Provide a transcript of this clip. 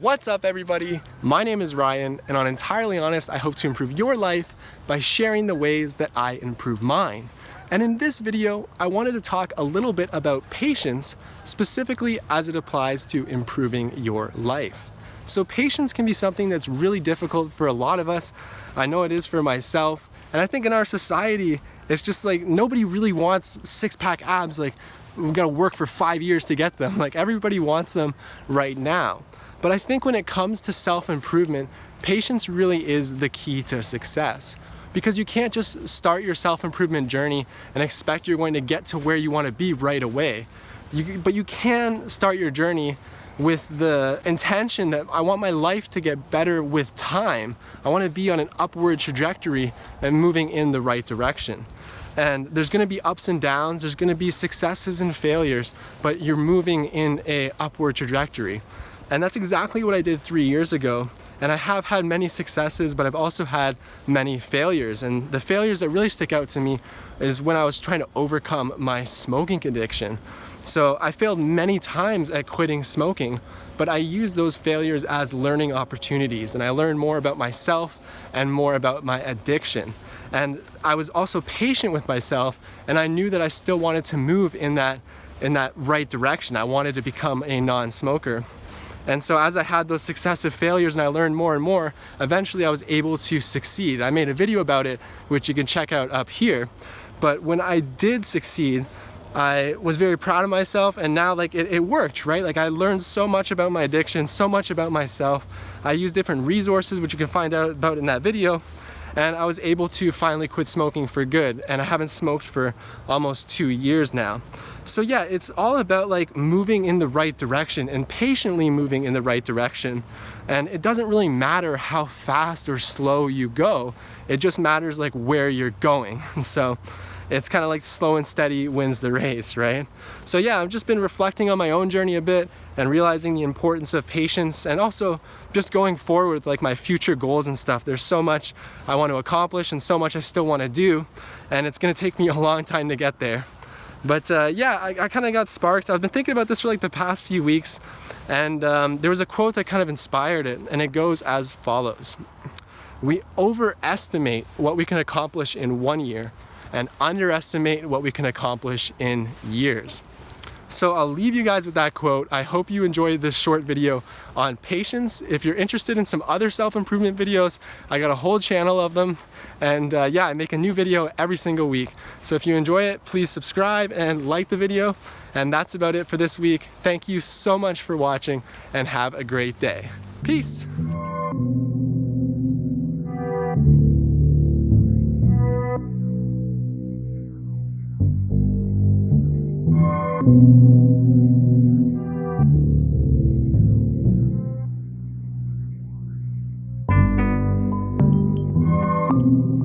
What's up everybody? My name is Ryan and on Entirely Honest I hope to improve your life by sharing the ways that I improve mine. And in this video I wanted to talk a little bit about patience specifically as it applies to improving your life. So patience can be something that's really difficult for a lot of us. I know it is for myself and I think in our society it's just like nobody really wants six-pack abs like we've got to work for five years to get them. Like everybody wants them right now. But I think when it comes to self-improvement, patience really is the key to success. Because you can't just start your self-improvement journey and expect you're going to get to where you want to be right away. You, but you can start your journey with the intention that I want my life to get better with time. I want to be on an upward trajectory and moving in the right direction. And there's going to be ups and downs, there's going to be successes and failures, but you're moving in a upward trajectory. And that's exactly what I did three years ago. And I have had many successes, but I've also had many failures. And the failures that really stick out to me is when I was trying to overcome my smoking addiction. So I failed many times at quitting smoking, but I used those failures as learning opportunities and I learned more about myself and more about my addiction. And I was also patient with myself and I knew that I still wanted to move in that, in that right direction. I wanted to become a non-smoker. And so as I had those successive failures and I learned more and more, eventually I was able to succeed. I made a video about it, which you can check out up here. But when I did succeed, I was very proud of myself and now like it, it, worked, right? Like I learned so much about my addiction, so much about myself. I used different resources, which you can find out about in that video. And I was able to finally quit smoking for good. And I haven't smoked for almost two years now. So yeah, it's all about like moving in the right direction and patiently moving in the right direction. And it doesn't really matter how fast or slow you go. It just matters like where you're going. So it's kind of like slow and steady wins the race, right? So yeah, I've just been reflecting on my own journey a bit and realizing the importance of patience and also just going forward with like my future goals and stuff. There's so much I want to accomplish and so much I still want to do and it's going to take me a long time to get there. But uh, yeah, I, I kind of got sparked. I've been thinking about this for like the past few weeks and um, there was a quote that kind of inspired it and it goes as follows. We overestimate what we can accomplish in one year and underestimate what we can accomplish in years. So I'll leave you guys with that quote. I hope you enjoyed this short video on patience. If you're interested in some other self-improvement videos, I got a whole channel of them. And uh, yeah, I make a new video every single week. So if you enjoy it, please subscribe and like the video. And that's about it for this week. Thank you so much for watching and have a great day. Peace. Thank you.